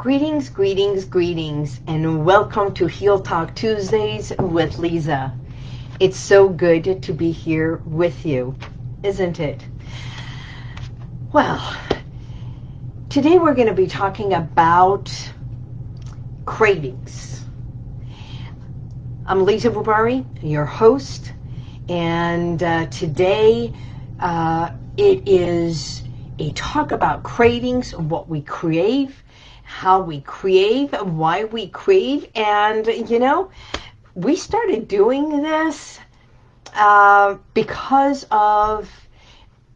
Greetings, greetings, greetings, and welcome to Heal Talk Tuesdays with Lisa. It's so good to be here with you, isn't it? Well, today we're going to be talking about cravings. I'm Lisa Bubari, your host, and uh, today uh, it is a talk about cravings, what we crave, how we crave, why we crave, and, you know, we started doing this uh, because of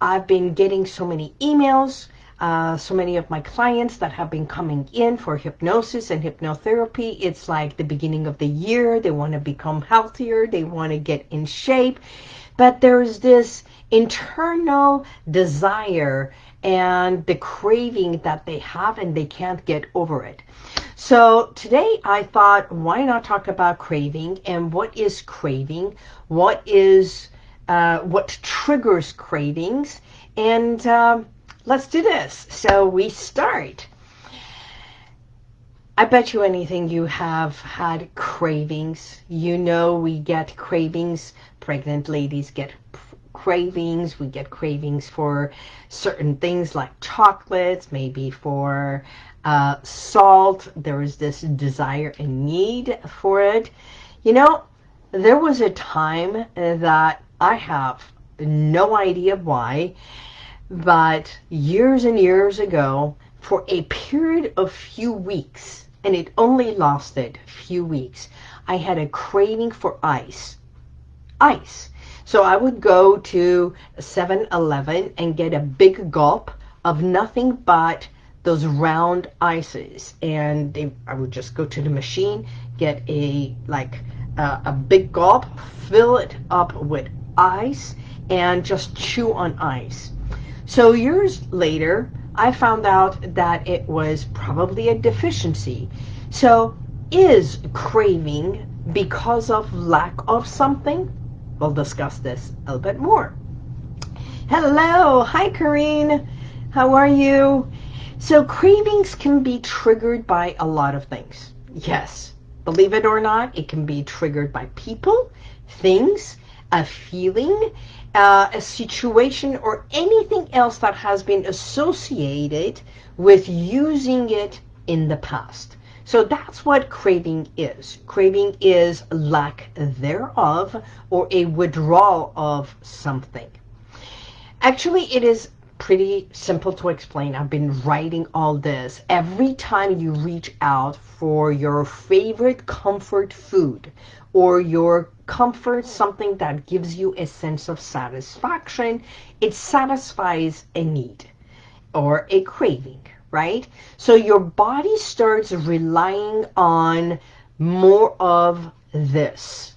I've been getting so many emails, uh, so many of my clients that have been coming in for hypnosis and hypnotherapy. It's like the beginning of the year. They want to become healthier. They want to get in shape. But there's this internal desire and the craving that they have and they can't get over it. So today I thought, why not talk about craving and what is craving? What is, uh, what triggers cravings? And um, let's do this. So we start. I bet you anything you have had cravings. You know we get cravings. Pregnant ladies get cravings. We get cravings for certain things like chocolates, maybe for uh, salt. There is this desire and need for it. You know, there was a time that I have no idea why, but years and years ago, for a period of few weeks, and it only lasted few weeks, I had a craving for ice. Ice. So I would go to 7-Eleven and get a big gulp of nothing but those round ices. And they, I would just go to the machine, get a like uh, a big gulp, fill it up with ice, and just chew on ice. So years later, I found out that it was probably a deficiency. So is craving because of lack of something? We'll discuss this a little bit more. Hello. Hi, Karine. How are you? So cravings can be triggered by a lot of things. Yes. Believe it or not, it can be triggered by people, things, a feeling, uh, a situation, or anything else that has been associated with using it in the past. So that's what craving is. Craving is lack thereof or a withdrawal of something. Actually, it is pretty simple to explain. I've been writing all this. Every time you reach out for your favorite comfort food or your comfort, something that gives you a sense of satisfaction, it satisfies a need or a craving, right? So your body starts relying on more of this.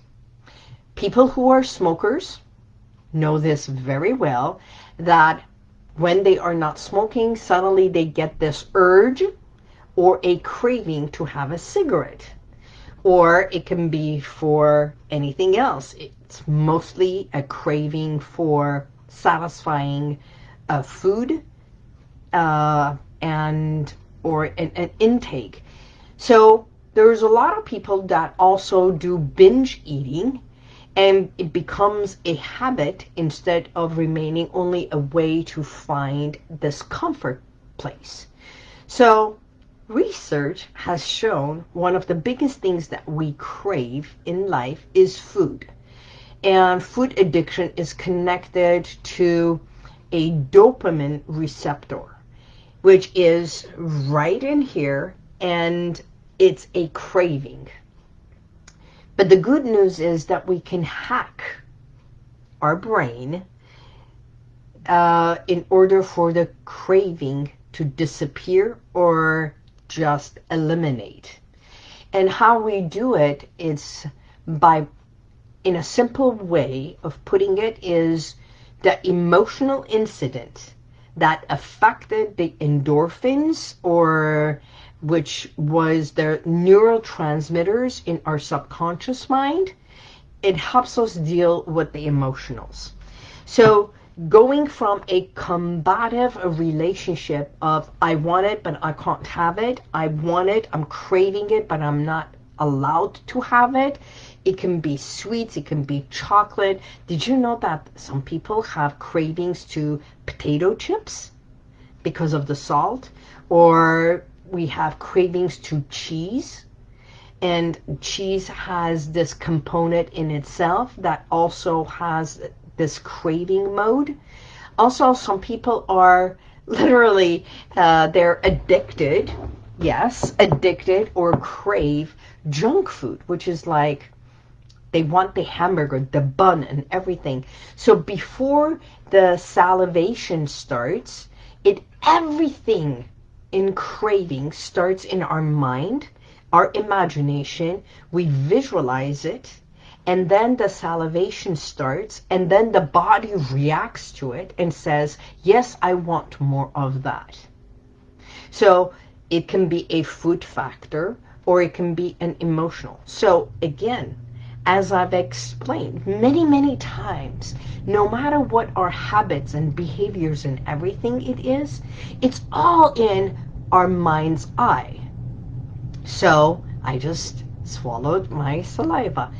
People who are smokers know this very well, that when they are not smoking, suddenly they get this urge or a craving to have a cigarette or it can be for anything else. It's mostly a craving for satisfying uh, food uh, and or an, an intake. So there's a lot of people that also do binge eating and it becomes a habit instead of remaining only a way to find this comfort place. So Research has shown one of the biggest things that we crave in life is food. And food addiction is connected to a dopamine receptor, which is right in here, and it's a craving. But the good news is that we can hack our brain uh, in order for the craving to disappear or just eliminate. And how we do it is by, in a simple way of putting it, is the emotional incident that affected the endorphins or which was the neurotransmitters in our subconscious mind, it helps us deal with the emotionals. So going from a combative relationship of I want it but I can't have it, I want it, I'm craving it but I'm not allowed to have it. It can be sweets, it can be chocolate. Did you know that some people have cravings to potato chips because of the salt? Or we have cravings to cheese and cheese has this component in itself that also has this craving mode. Also, some people are literally, uh, they're addicted, yes, addicted or crave junk food, which is like they want the hamburger, the bun, and everything. So before the salivation starts, it everything in craving starts in our mind, our imagination. We visualize it, and then the salivation starts, and then the body reacts to it and says, yes, I want more of that. So it can be a food factor, or it can be an emotional. So again, as I've explained many, many times, no matter what our habits and behaviors and everything it is, it's all in our mind's eye. So I just swallowed my saliva.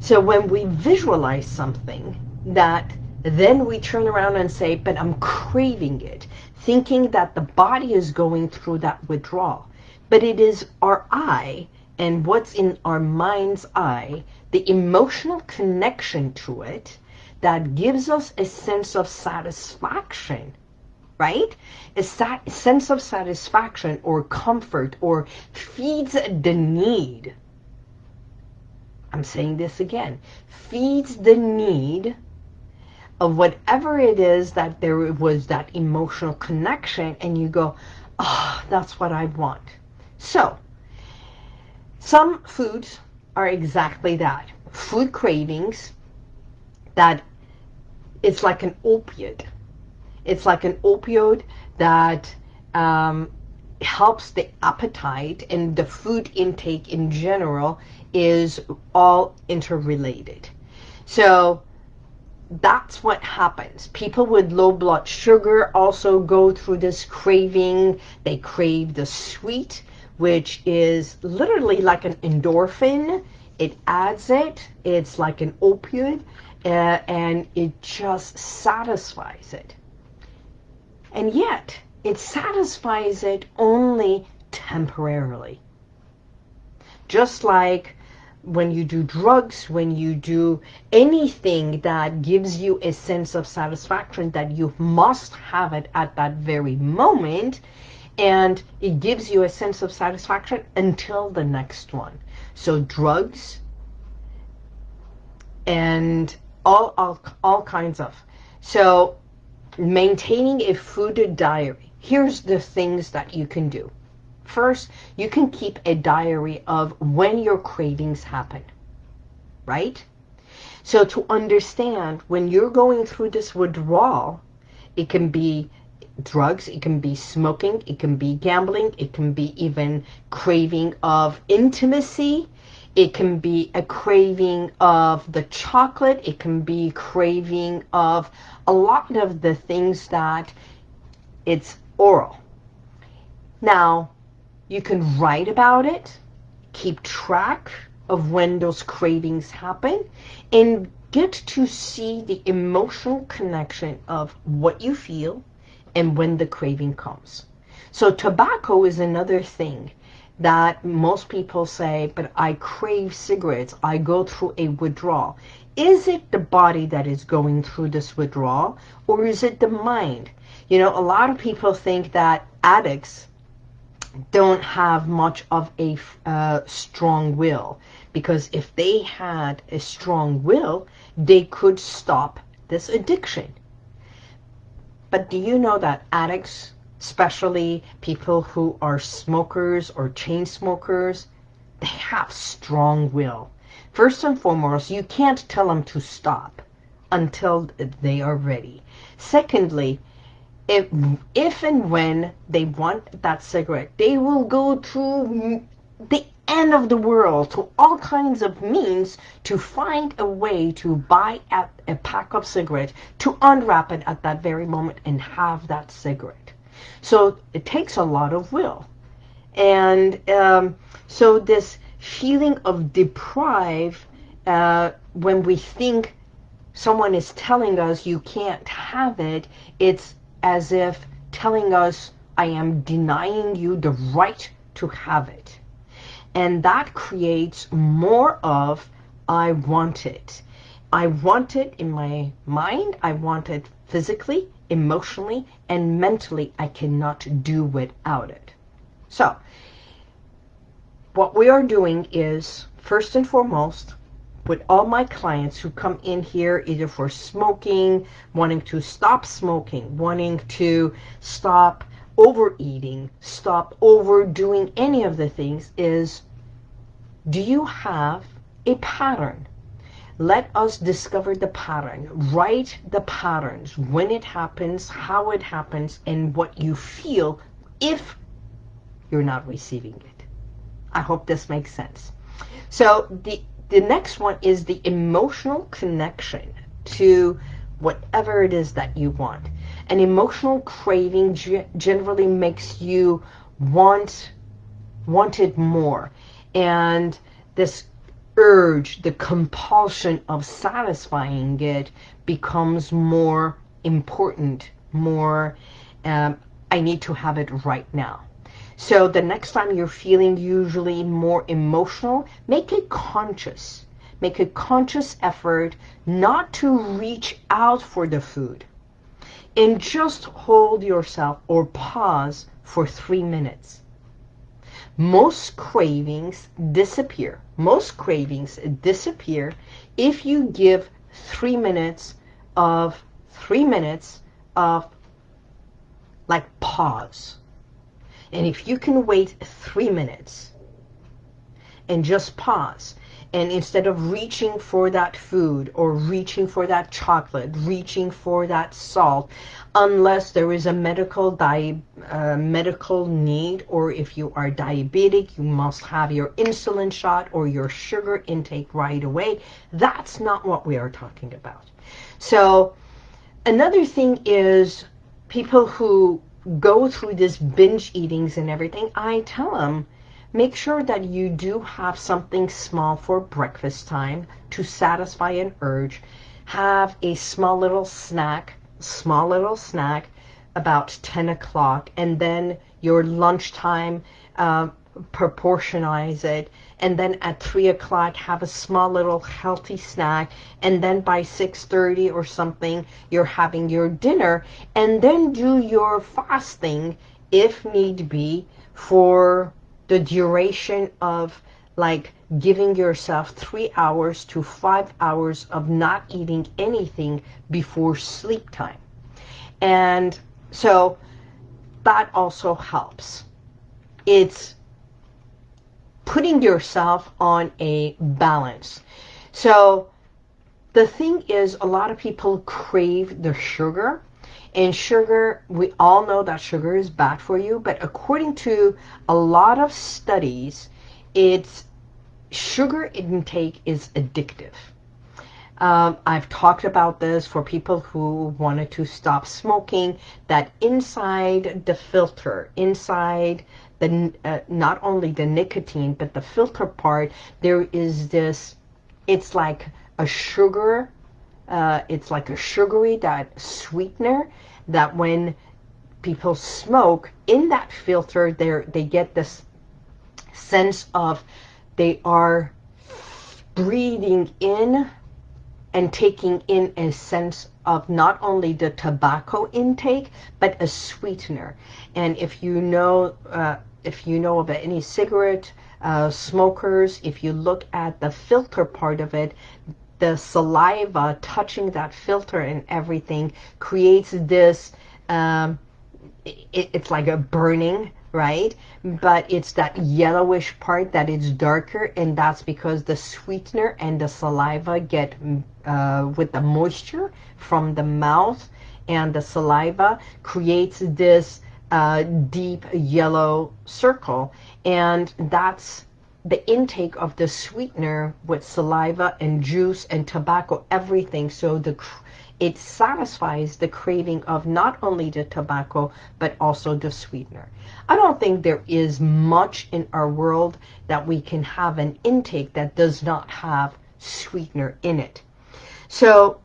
So when we visualize something that then we turn around and say, but I'm craving it, thinking that the body is going through that withdrawal but it is our eye and what's in our mind's eye, the emotional connection to it, that gives us a sense of satisfaction, right? A sense of satisfaction or comfort or feeds the need. I'm saying this again. Feeds the need of whatever it is that there was that emotional connection and you go, oh, that's what I want. So, some foods are exactly that. Food cravings that it's like an opiate. It's like an opioid that um, helps the appetite and the food intake in general is all interrelated. So that's what happens. People with low blood sugar also go through this craving. They crave the sweet which is literally like an endorphin. It adds it. It's like an opioid, uh, and it just satisfies it. And yet, it satisfies it only temporarily. Just like when you do drugs, when you do anything that gives you a sense of satisfaction that you must have it at that very moment, and it gives you a sense of satisfaction until the next one. So drugs and all, all, all kinds of. So maintaining a food diary. Here's the things that you can do. First, you can keep a diary of when your cravings happen, right? So to understand when you're going through this withdrawal, it can be drugs, it can be smoking, it can be gambling, it can be even craving of intimacy, it can be a craving of the chocolate, it can be craving of a lot of the things that it's oral. Now, you can write about it, keep track of when those cravings happen, and get to see the emotional connection of what you feel, and when the craving comes. So tobacco is another thing that most people say, but I crave cigarettes. I go through a withdrawal. Is it the body that is going through this withdrawal or is it the mind? You know, a lot of people think that addicts don't have much of a uh, strong will because if they had a strong will, they could stop this addiction. But do you know that addicts, especially people who are smokers or chain smokers, they have strong will. First and foremost, you can't tell them to stop until they are ready. Secondly, if, if and when they want that cigarette, they will go through the end of the world to all kinds of means to find a way to buy a pack of cigarette, to unwrap it at that very moment and have that cigarette. So it takes a lot of will. And um, so this feeling of deprive, uh, when we think someone is telling us you can't have it, it's as if telling us I am denying you the right to have it. And that creates more of I want it. I want it in my mind. I want it physically, emotionally, and mentally. I cannot do without it. So what we are doing is, first and foremost, with all my clients who come in here either for smoking, wanting to stop smoking, wanting to stop overeating, stop overdoing any of the things is, do you have a pattern? Let us discover the pattern. Write the patterns, when it happens, how it happens, and what you feel if you're not receiving it. I hope this makes sense. So the, the next one is the emotional connection to whatever it is that you want. An emotional craving generally makes you want want it more. And this urge, the compulsion of satisfying it becomes more important, more, um, I need to have it right now. So the next time you're feeling usually more emotional, make it conscious. Make a conscious effort not to reach out for the food. And just hold yourself or pause for three minutes. Most cravings disappear. Most cravings disappear if you give three minutes of three minutes of like pause and if you can wait three minutes and just pause, and instead of reaching for that food or reaching for that chocolate, reaching for that salt, unless there is a medical di uh, medical need or if you are diabetic, you must have your insulin shot or your sugar intake right away. That's not what we are talking about. So another thing is people who go through this binge eatings and everything, I tell them, make sure that you do have something small for breakfast time to satisfy an urge. Have a small little snack, small little snack about 10 o'clock and then your lunchtime, uh, proportionize it. And then at 3 o'clock have a small little healthy snack. And then by 6.30 or something you're having your dinner. And then do your fasting if need be for the duration of like giving yourself three hours to five hours of not eating anything before sleep time. And so that also helps. It's putting yourself on a balance. So the thing is, a lot of people crave the sugar. And sugar, we all know that sugar is bad for you. But according to a lot of studies, it's sugar intake is addictive. Um, I've talked about this for people who wanted to stop smoking, that inside the filter, inside the uh, not only the nicotine but the filter part there is this it's like a sugar uh, it's like a sugary that sweetener that when people smoke in that filter they they get this sense of they are breathing in and taking in a sense of not only the tobacco intake but a sweetener. And if you know uh, if you know about any cigarette uh, smokers, if you look at the filter part of it, the saliva touching that filter and everything creates this, um, it, it's like a burning, right? But it's that yellowish part that is darker and that's because the sweetener and the saliva get uh, with the moisture from the mouth and the saliva creates this uh, deep yellow circle. And that's the intake of the sweetener with saliva and juice and tobacco, everything. So the it satisfies the craving of not only the tobacco, but also the sweetener. I don't think there is much in our world that we can have an intake that does not have sweetener in it. So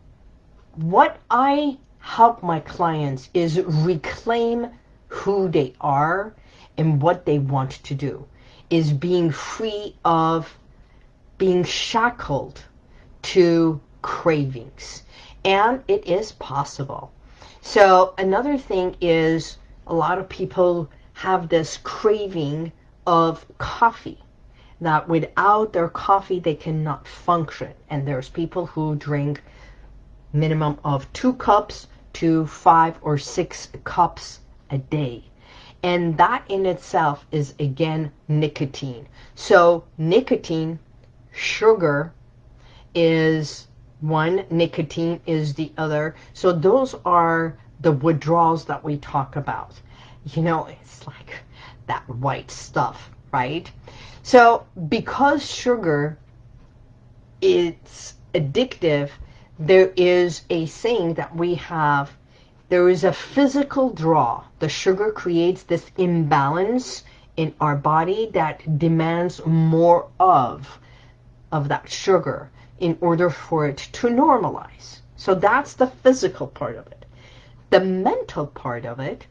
what I help my clients is reclaim who they are and what they want to do is being free of being shackled to cravings. And it is possible. So another thing is a lot of people have this craving of coffee that without their coffee they cannot function. And there's people who drink minimum of two cups to five or six cups a day. And that in itself is, again, nicotine. So nicotine, sugar, is one, nicotine is the other. So those are the withdrawals that we talk about. You know, it's like that white stuff, right? So because sugar is addictive, there is a saying that we have there is a physical draw. The sugar creates this imbalance in our body that demands more of, of that sugar in order for it to normalize. So that's the physical part of it. The mental part of it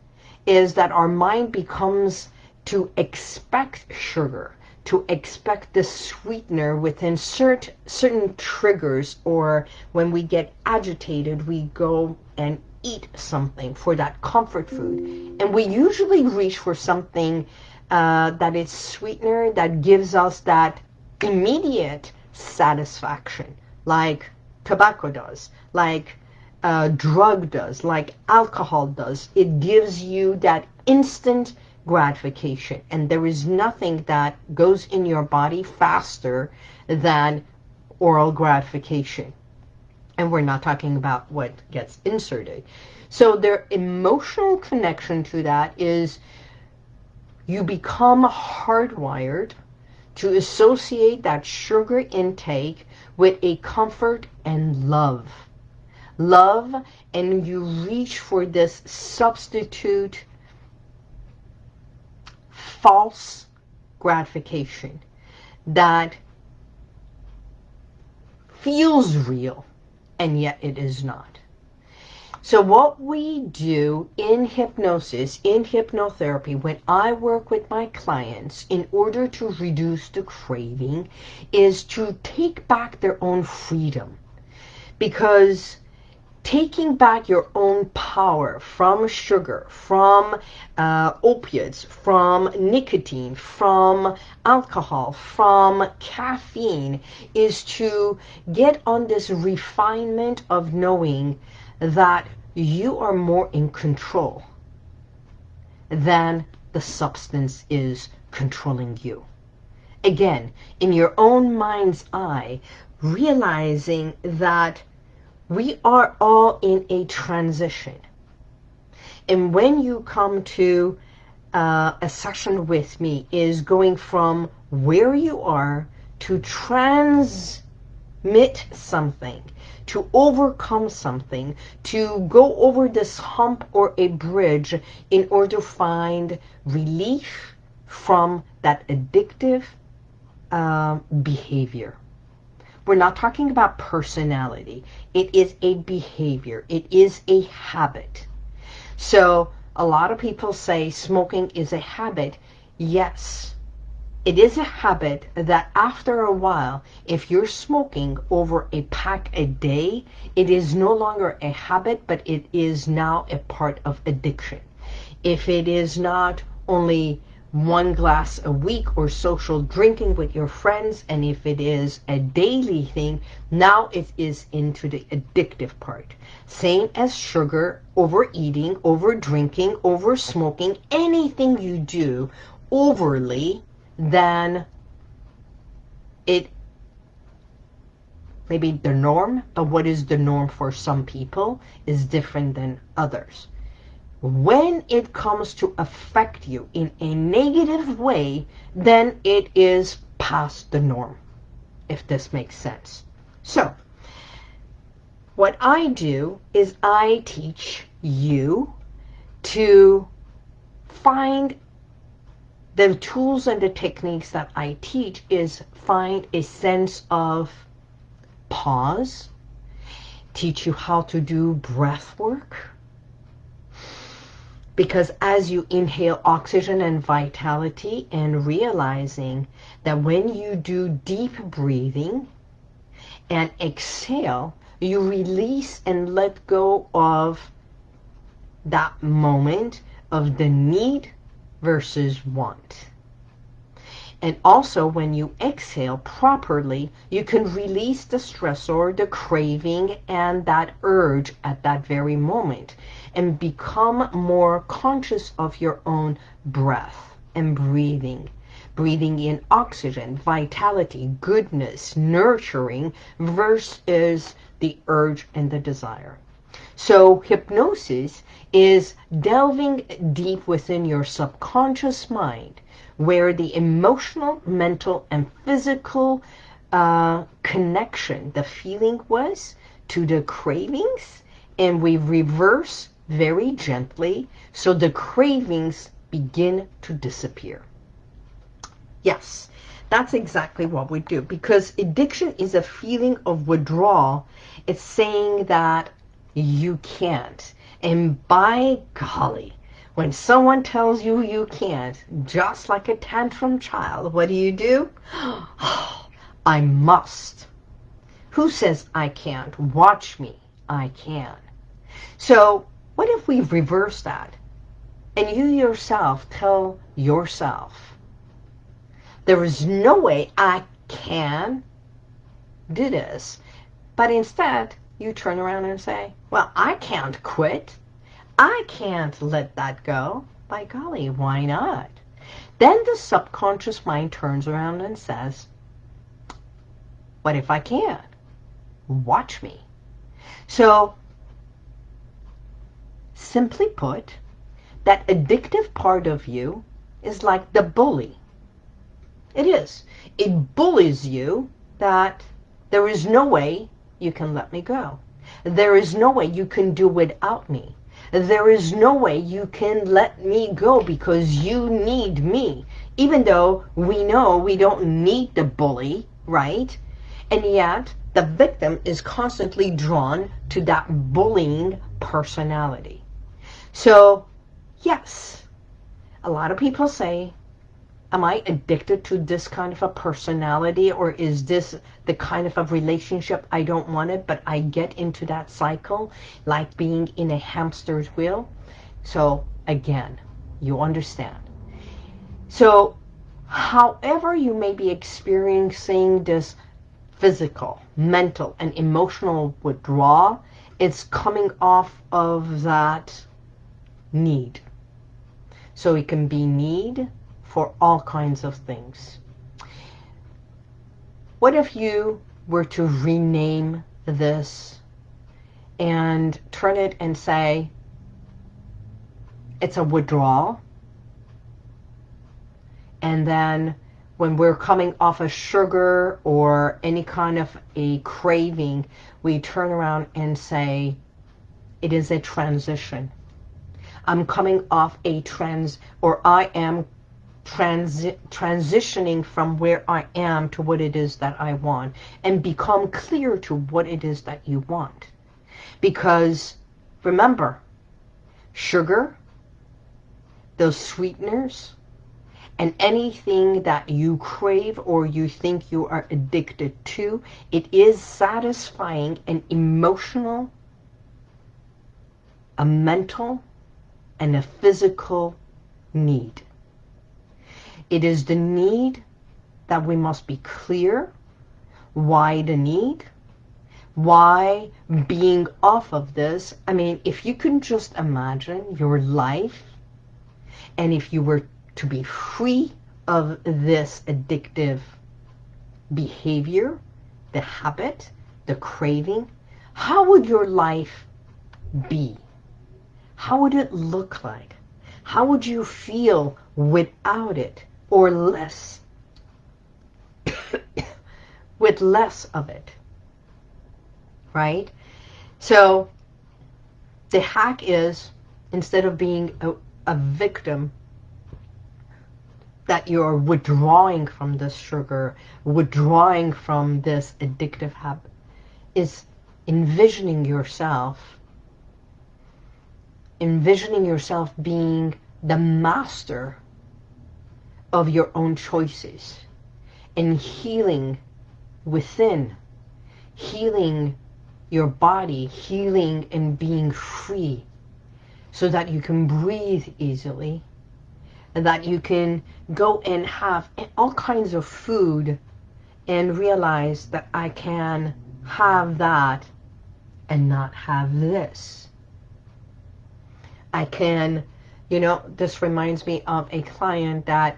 is that our mind becomes to expect sugar, to expect the sweetener within cert certain triggers or when we get agitated, we go and eat something for that comfort food. And we usually reach for something uh, that is sweetener that gives us that immediate satisfaction, like tobacco does, like uh, drug does, like alcohol does. It gives you that instant gratification. And there is nothing that goes in your body faster than oral gratification and we're not talking about what gets inserted. So their emotional connection to that is you become hardwired to associate that sugar intake with a comfort and love. Love, and you reach for this substitute false gratification that feels real and yet it is not. So what we do in hypnosis, in hypnotherapy, when I work with my clients in order to reduce the craving is to take back their own freedom. Because taking back your own power from sugar, from uh, opiates, from nicotine, from alcohol, from caffeine, is to get on this refinement of knowing that you are more in control than the substance is controlling you. Again, in your own mind's eye, realizing that we are all in a transition. And when you come to uh, a session with me is going from where you are to transmit something, to overcome something, to go over this hump or a bridge in order to find relief from that addictive uh, behavior. We're not talking about personality. It is a behavior. It is a habit. So a lot of people say smoking is a habit. Yes, it is a habit that after a while, if you're smoking over a pack a day, it is no longer a habit, but it is now a part of addiction. If it is not only one glass a week or social drinking with your friends and if it is a daily thing now it is into the addictive part. Same as sugar overeating over drinking over smoking anything you do overly then it maybe the norm but what is the norm for some people is different than others when it comes to affect you in a negative way, then it is past the norm, if this makes sense. So, what I do is I teach you to find the tools and the techniques that I teach is find a sense of pause, teach you how to do breath work, because as you inhale oxygen and vitality and realizing that when you do deep breathing and exhale, you release and let go of that moment of the need versus want. And also when you exhale properly, you can release the stressor, the craving, and that urge at that very moment and become more conscious of your own breath and breathing. Breathing in oxygen, vitality, goodness, nurturing versus the urge and the desire. So hypnosis is delving deep within your subconscious mind where the emotional, mental, and physical uh, connection, the feeling was to the cravings and we reverse very gently so the cravings begin to disappear. Yes, that's exactly what we do because addiction is a feeling of withdrawal. It's saying that you can't. And by golly, when someone tells you you can't, just like a tantrum child, what do you do? Oh, I must. Who says I can't? Watch me. I can. So what if we reverse that? And you yourself tell yourself, there is no way I can do this. But instead, you turn around and say, well, I can't quit. I can't let that go. By golly, why not? Then the subconscious mind turns around and says, what if I can? Watch me. So Simply put, that addictive part of you is like the bully. It is. It bullies you that there is no way you can let me go. There is no way you can do without me. There is no way you can let me go because you need me. Even though we know we don't need the bully, right? And yet, the victim is constantly drawn to that bullying personality. So, yes, a lot of people say, am I addicted to this kind of a personality or is this the kind of a relationship I don't want it, but I get into that cycle like being in a hamster's wheel? So, again, you understand. So, however you may be experiencing this physical, mental, and emotional withdrawal, it's coming off of that need. So it can be need for all kinds of things. What if you were to rename this and turn it and say, it's a withdrawal. And then when we're coming off of sugar or any kind of a craving, we turn around and say, it is a transition. I'm coming off a trans, or I am transi transitioning from where I am to what it is that I want and become clear to what it is that you want. Because remember, sugar, those sweeteners, and anything that you crave or you think you are addicted to, it is satisfying an emotional, a mental, and a physical need. It is the need that we must be clear why the need, why being off of this. I mean, if you can just imagine your life and if you were to be free of this addictive behavior, the habit, the craving, how would your life be? how would it look like? How would you feel without it or less? with less of it. Right? So the hack is instead of being a, a victim that you're withdrawing from this sugar, withdrawing from this addictive habit, is envisioning yourself, envisioning yourself being the master of your own choices and healing within, healing your body, healing and being free so that you can breathe easily and that you can go and have all kinds of food and realize that I can have that and not have this. I can, you know, this reminds me of a client that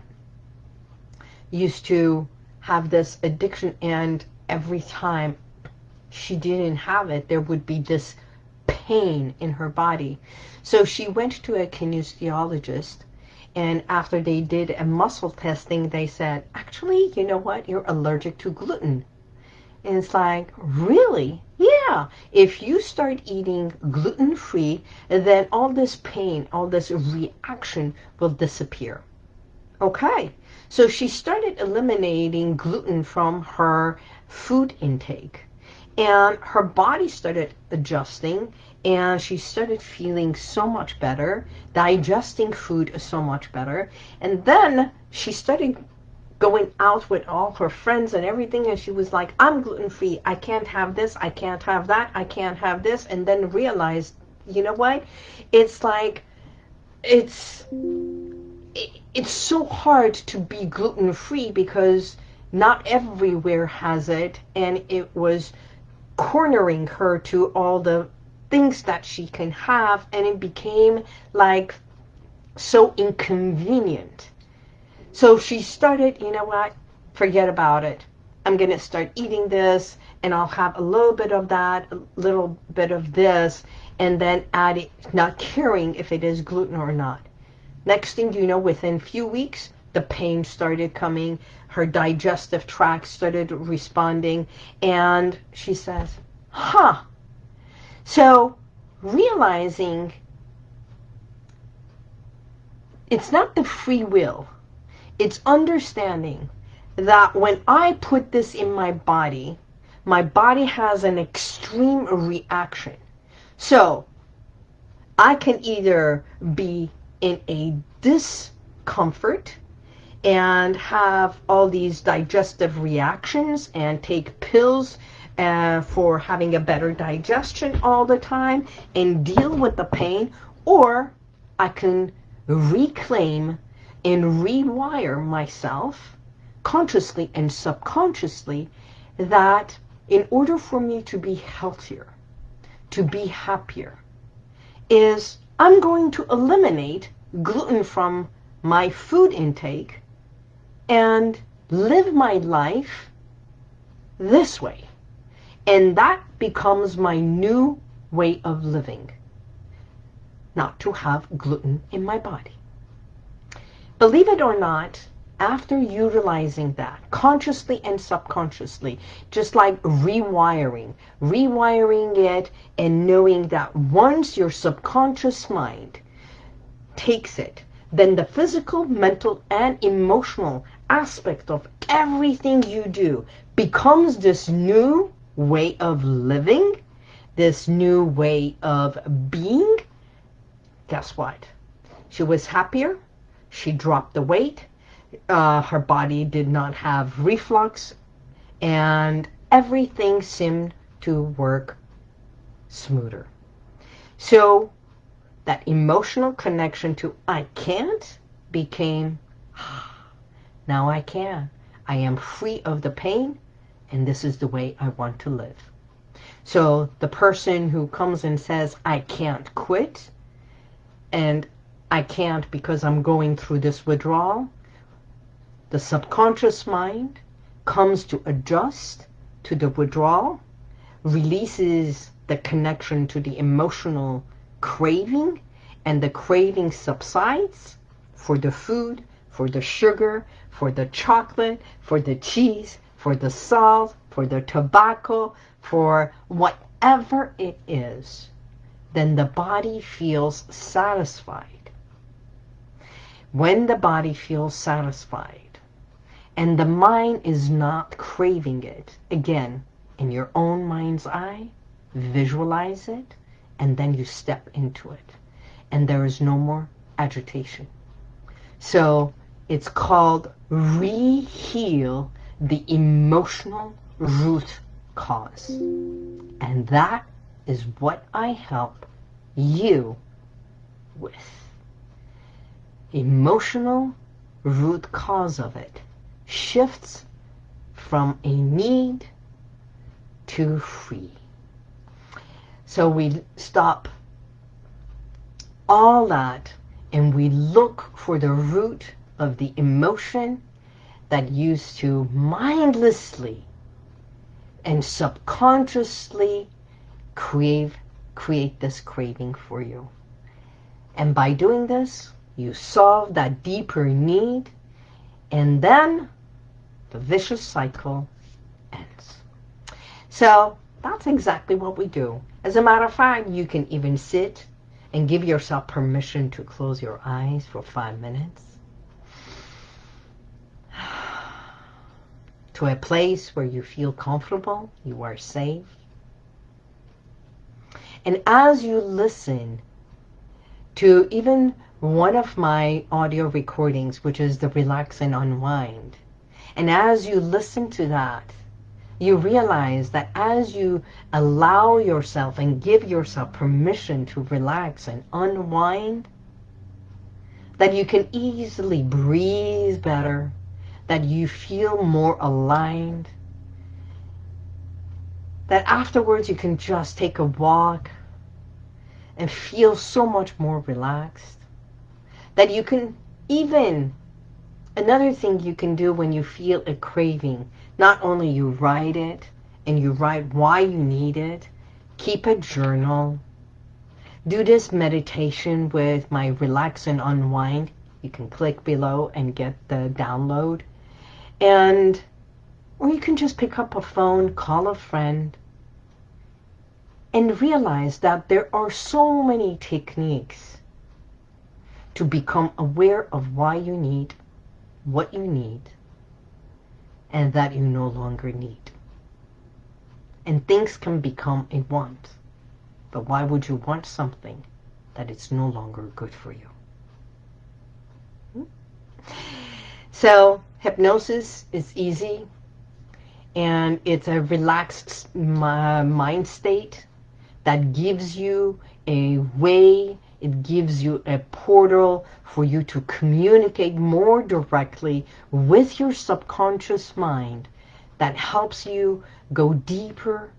used to have this addiction and every time she didn't have it, there would be this pain in her body. So she went to a kinesiologist and after they did a muscle testing, they said, actually, you know what? You're allergic to gluten. And it's like, really? Yeah. If you start eating gluten-free, then all this pain, all this reaction will disappear. Okay. So she started eliminating gluten from her food intake. And her body started adjusting and she started feeling so much better, digesting food so much better. And then she started going out with all her friends and everything and she was like, I'm gluten-free. I can't have this. I can't have that. I can't have this. And then realized, you know what? It's like, it's it's so hard to be gluten-free because not everywhere has it and it was cornering her to all the things that she can have and it became like so inconvenient. So she started you know what? Forget about it. I'm gonna start eating this and I'll have a little bit of that a little bit of this and then add it not caring if it is gluten or not Next thing you know, within few weeks, the pain started coming. Her digestive tract started responding. And she says, huh. So realizing it's not the free will. It's understanding that when I put this in my body, my body has an extreme reaction. So I can either be in a discomfort and have all these digestive reactions and take pills uh, for having a better digestion all the time and deal with the pain or I can reclaim and rewire myself consciously and subconsciously that in order for me to be healthier, to be happier, is I'm going to eliminate gluten from my food intake and live my life this way. And that becomes my new way of living. Not to have gluten in my body. Believe it or not, after utilizing that, consciously and subconsciously, just like rewiring, rewiring it and knowing that once your subconscious mind takes it, then the physical, mental, and emotional aspect of everything you do becomes this new way of living, this new way of being, guess what? She was happier. She dropped the weight uh, her body did not have reflux, and everything seemed to work smoother. So that emotional connection to I can't became now I can. I am free of the pain and this is the way I want to live. So the person who comes and says, I can't quit and I can't because I'm going through this withdrawal, the subconscious mind comes to adjust to the withdrawal, releases the connection to the emotional craving, and the craving subsides for the food, for the sugar, for the chocolate, for the cheese, for the salt, for the tobacco, for whatever it is, then the body feels satisfied. When the body feels satisfied and the mind is not craving it, again, in your own mind's eye, visualize it, and then you step into it. And there is no more agitation. So it's called re-heal the emotional root cause. And that is what I help you with. Emotional root cause of it shifts from a need to free. So we stop all that and we look for the root of the emotion that used to mindlessly and subconsciously crave, create this craving for you. And by doing this, you solve that deeper need and then the vicious cycle ends. So that's exactly what we do. As a matter of fact, you can even sit and give yourself permission to close your eyes for five minutes. to a place where you feel comfortable, you are safe. And as you listen to even one of my audio recordings, which is the Relax and Unwind, and as you listen to that, you realize that as you allow yourself and give yourself permission to relax and unwind, that you can easily breathe better, that you feel more aligned, that afterwards you can just take a walk and feel so much more relaxed, that you can even, another thing you can do when you feel a craving, not only you write it and you write why you need it, keep a journal, do this meditation with my relax and unwind. You can click below and get the download. And, or you can just pick up a phone, call a friend, and realize that there are so many techniques to become aware of why you need, what you need, and that you no longer need. And things can become a want. But why would you want something that it's no longer good for you? Hmm? So hypnosis is easy and it's a relaxed mind state that gives you a way, it gives you a portal for you to communicate more directly with your subconscious mind that helps you go deeper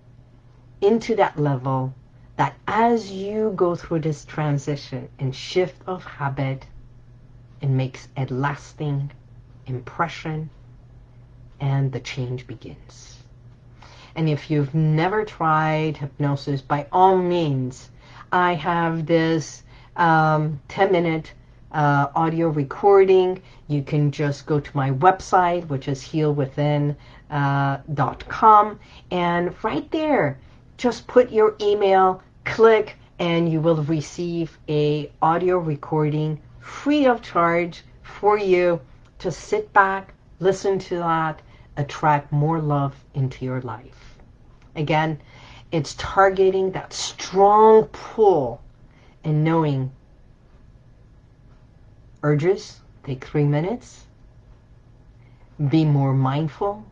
into that level that as you go through this transition and shift of habit, it makes a lasting impression and the change begins. And if you've never tried hypnosis, by all means, I have this 10-minute um, uh, audio recording. You can just go to my website, which is healwithin.com. Uh, and right there, just put your email, click, and you will receive a audio recording free of charge for you to sit back, listen to that, attract more love into your life. Again, it's targeting that strong pull and knowing. Urges take three minutes, be more mindful,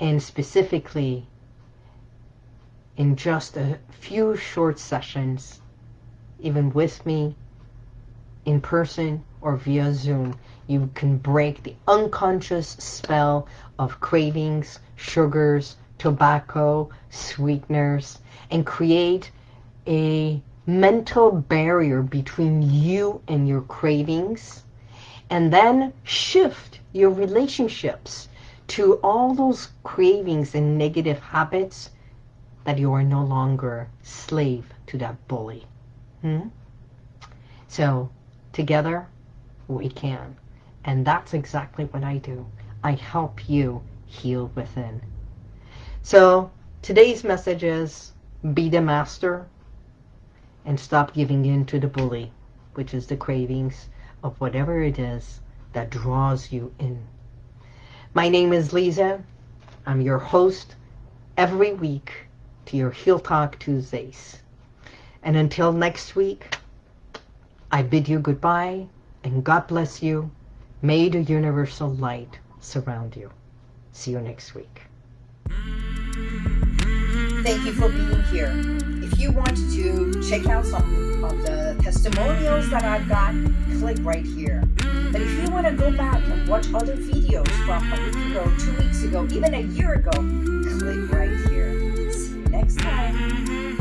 and specifically in just a few short sessions, even with me, in person or via Zoom, you can break the unconscious spell of cravings, sugars, tobacco, sweeteners, and create a mental barrier between you and your cravings. And then shift your relationships to all those cravings and negative habits that you are no longer slave to that bully. Hmm? So together we can. And that's exactly what I do. I help you heal within. So today's message is be the master and stop giving in to the bully, which is the cravings of whatever it is that draws you in. My name is Lisa. I'm your host every week to your Heal Talk Tuesdays. And until next week, I bid you goodbye and God bless you. May the universal light surround you. See you next week. Thank you for being here. If you want to check out some of the testimonials that I've got, click right here. But if you want to go back and watch other videos from a week ago, two weeks ago, even a year ago, click right here. See you next time.